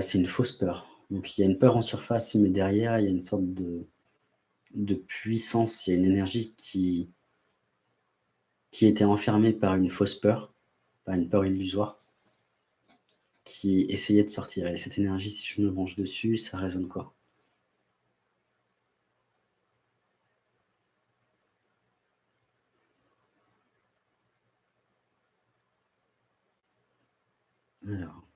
c'est une fausse peur. Donc il y a une peur en surface, mais derrière, il y a une sorte de de puissance, il y a une énergie qui qui était enfermée par une fausse peur, par une peur illusoire, qui essayait de sortir et cette énergie, si je me penche dessus, ça résonne quoi? Alors.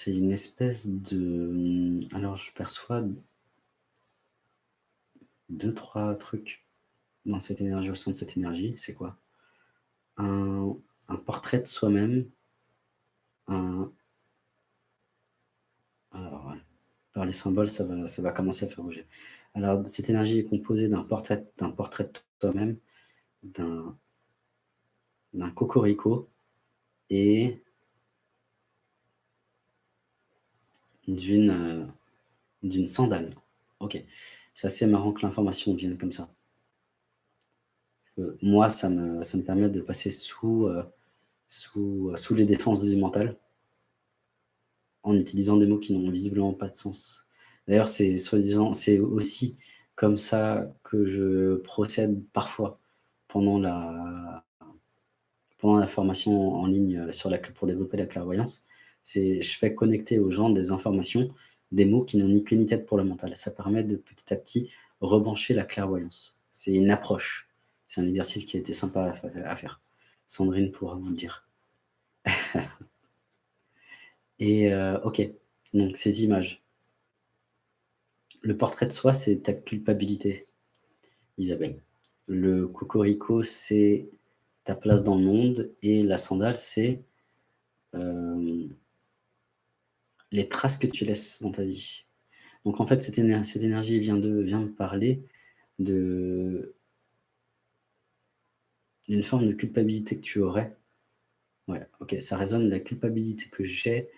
C'est une espèce de, mmh, alors je perçois 2-3 trucs dans cette énergie, au sein de cette énergie, c'est quoi? Un un portrait de soi-même, un alors ouais, par les symboles, ça va ça va commencer à faire bouger. Alors cette énergie est composée d'un portrait portrait de toi-même, d'un cocorico et d'une, heu, d'une sandale. OK. C'est assez marrant que l'information vienne comme ça. Moi, ça me ça me permet de passer sous, heu, sous, heu, sous les défenses du mental en utilisant des mots qui n'ont visiblement pas de sens. D'ailleurs, c'est soi-disant c'est aussi comme ça que je procède parfois pendant la pendant la formation en ligne, sur la pour développer la clairvoyance. Je fais connecter aux gens des informations, des mots qui n'ont ni queue ni tête pour le mental. Ça permet de petit à petit rebrancher la clairvoyance. C'est une approche. C'est un exercice qui a été sympa à fai à faire. Sandrine pourra vous le dire. Et heu, OK, donc ces images. Le portrait de soi, c'est ta culpabilité, Isabelle. Le cocorico, c'est ta place dans le monde et la sandale, c'est, hem les traces que tu laisses dans ta vie. Donc en fait, cette éner cette énergie vient de vient me parler de d'une forme de culpabilité que tu aurais. Ouais, OK, ça résonne la culpabilité que j'ai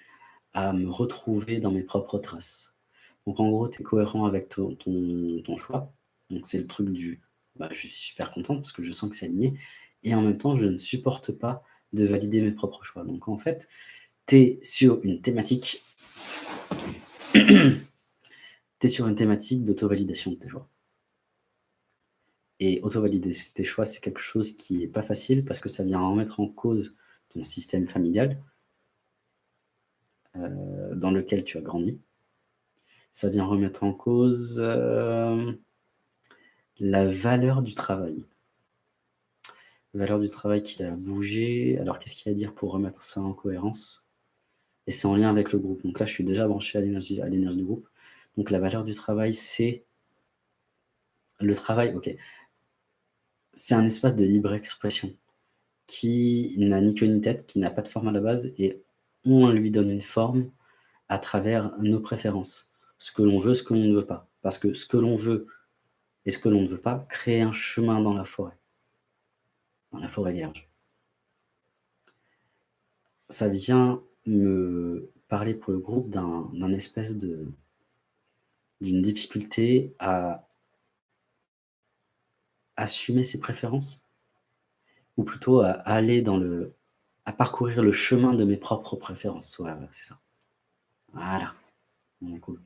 à me retrouver dans mes propres traces. Donc en gros, tu es cohérent avec ton ton choix. Donc c'est le truc du, bah, je suis super contente parce que je sens que c'est aligné et en même temps, je ne supporte pas de valider mes propres choix. Donc en fait, tu es sur une thématique tu es sur une thématique d'auto-validation de tes choix. Et auto-valider tes choix, c'est quelque chose qui est pas facile parce que ça vient remettre en cause ton système familial heu, dans lequel tu as grandi. Ça vient remettre en cause, hem, la valeur du travail. Valeur du travail qui a bougé. Alors qu'est-ce qu'il y a à dire pour remettre ça en cohérence? Et c'est en lien avec le groupe. Donc là, je suis déjà branché à l'énergie du groupe. Donc la valeur du travail, c'est le travail, OK. C'est un espace de libre expression qui n'a ni queue ni tête, qui n'a pas de forme à la base et on lui donne une forme à travers nos préférences. Ce que l'on veut, ce que l'on ne veut pas. Parce que ce que l'on veut et ce que l'on ne veut pas crée un chemin dans la forêt. Dans la forêt vierge. Ça vient me parler pour le groupe d'un espèce de d'une difficulté à assumer ses préférences? Ou plutôt à aller dans le à parcourir le chemin de mes propres préférences? Ouais, ouais, c'est ça. Voilà, bon, cool.